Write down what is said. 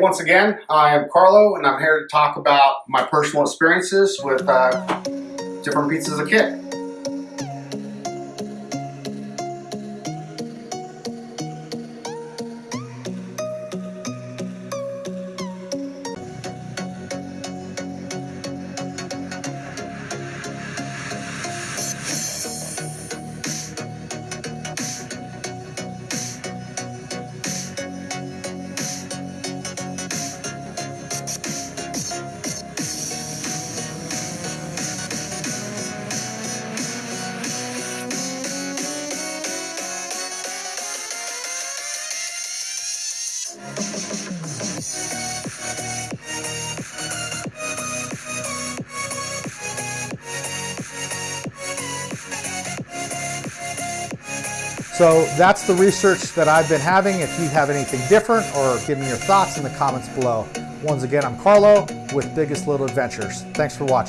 Once again, I am Carlo and I'm here to talk about my personal experiences with uh, different pieces of kit. So that's the research that I've been having. If you have anything different or give me your thoughts in the comments below. Once again, I'm Carlo with Biggest Little Adventures. Thanks for watching.